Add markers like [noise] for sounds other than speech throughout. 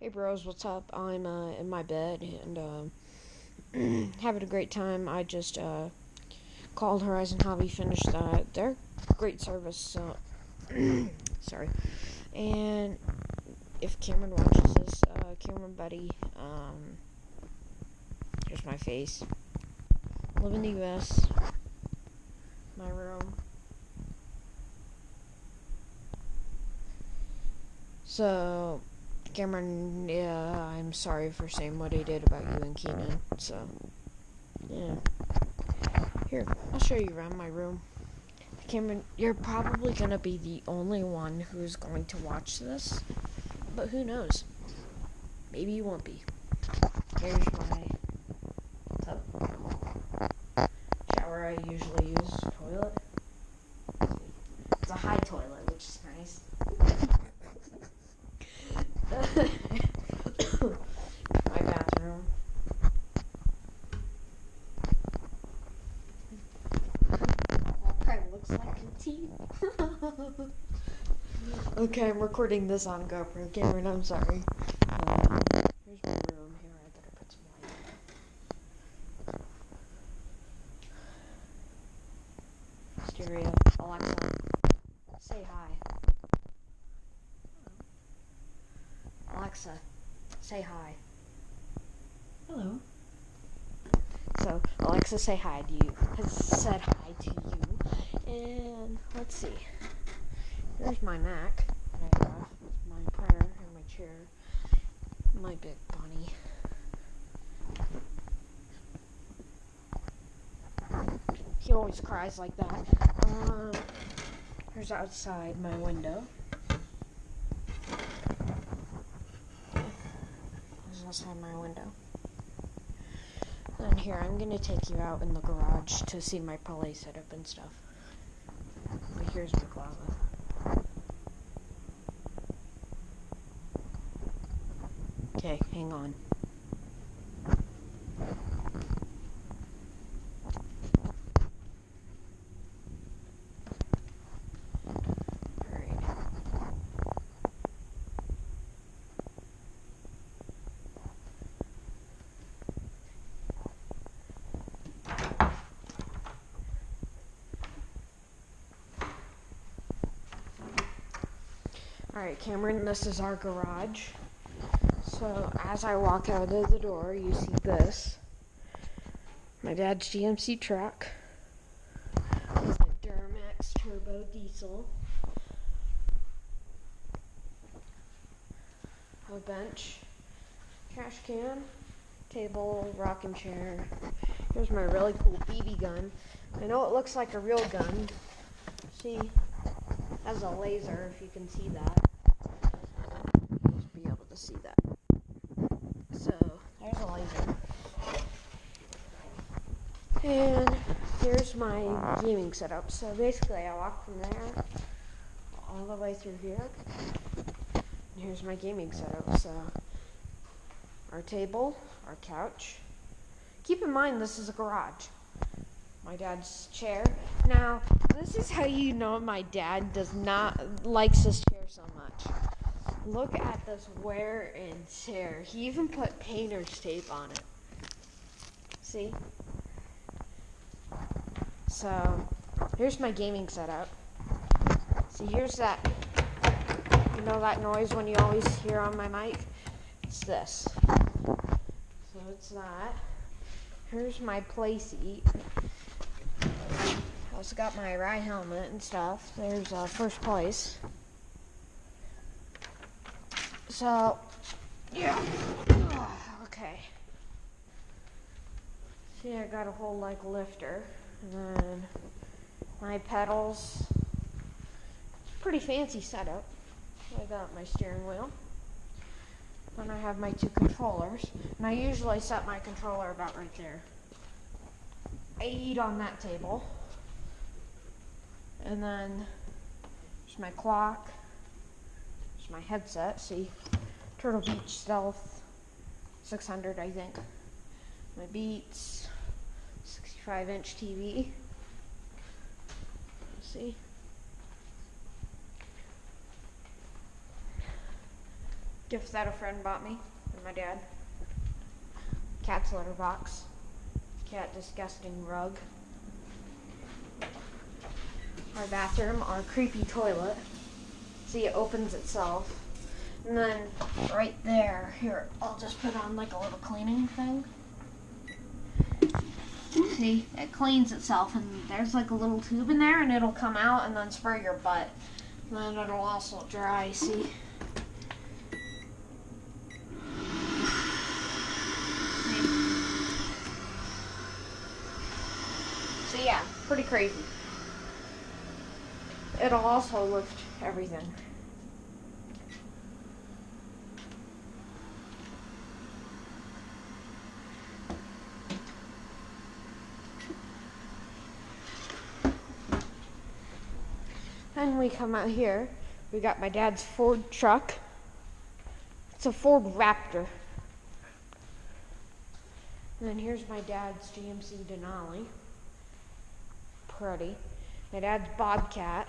Hey bros, what's up? I'm uh, in my bed and um, [clears throat] having a great time. I just uh, called Horizon Hobby, finished that. They're great service. So [clears throat] sorry. And if Cameron watches this, uh, Cameron Buddy, um, here's my face. Live in the U.S. My room. So Cameron, yeah, I'm sorry for saying what he did about you and Keenan. So, yeah. Here, I'll show you around my room. Cameron, you're probably to be the only one who's going to watch this. But who knows? Maybe you won't be. Here's my tub. Shower I usually use. Toilet. It's a high toilet, which is nice. my bathroom. Probably looks like a tea. okay, I'm recording this on GoPro. Cameron, I'm sorry. Um, here's my room. Here, I better put some light. Stereo. Alexa, say hi. Alexa, say hi. Hello. So Alexa, say hi to you. Has said hi to you. And let's see. Here's my Mac. My printer and my chair. My big bunny. He always cries like that. Um, here's outside my window. There's outside my window. And here, I'm gonna take you out in the garage to see my play setup and stuff. Here's my closet. Okay, hang on. Alright. Alright, Cameron, this is our garage. So as I walk out of the door, you see this. My dad's GMC truck a Duramax turbo diesel. A bench, trash can, table, rocking chair. Here's my really cool BB gun. I know it looks like a real gun. See, has a laser if you can see that. You'll be able to see that. So there's a laser. And here's my gaming setup. So basically I walk from there all the way through here. And here's my gaming setup. So our table, our couch. Keep in mind this is a garage. My dad's chair. Now, this is how you know my dad does not likes this chair so much. Look at this wear and tear. He even put painter's tape on it. See? So, here's my gaming setup. See, here's that. You know that noise when you always hear on my mic? It's this. So it's that. Here's my play seat. I also got my ride helmet and stuff. There's uh, first place. So, yeah. Okay. See, I got a whole like lifter, and then my pedals. Pretty fancy setup. I got my steering wheel. Then I have my two controllers, and I usually set my controller about right there. Eat on that table. And then there's my clock. There's my headset. See, Turtle Beach Stealth 600, I think. My Beats 65 inch TV. See? gift that a friend bought me and my dad. Cat's litter box. Cat disgusting rug. Our bathroom, our creepy toilet. See, it opens itself. And then right there, here, I'll just put on like a little cleaning thing. See, it cleans itself, and there's like a little tube in there, and it'll come out and then spray your butt. And then it'll also dry, see? So yeah, pretty crazy. It'll also lift everything. Then we come out here. We got my dad's Ford truck. It's a Ford Raptor. And then here's my dad's GMC Denali. Pretty. My dad's Bobcat.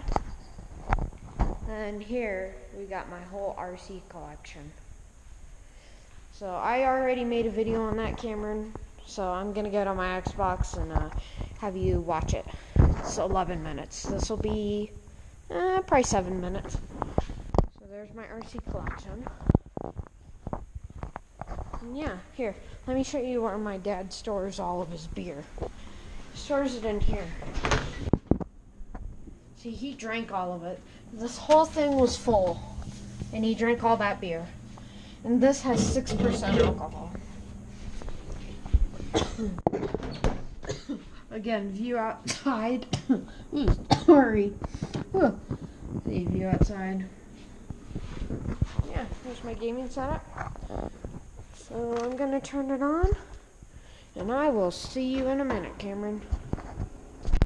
And here we got my whole RC collection. So I already made a video on that, Cameron. So I'm gonna get on my Xbox and uh, have you watch it. It's 11 minutes. This will be uh, probably seven minutes. So there's my RC collection. And yeah, here, let me show you where my dad stores all of his beer. He stores it in here. See, he drank all of it. This whole thing was full, and he drank all that beer. And this has 6% alcohol. [coughs] Again, view outside. [coughs] Sorry. See view outside. Yeah, here's my gaming setup. So I'm gonna turn it on, and I will see you in a minute, Cameron.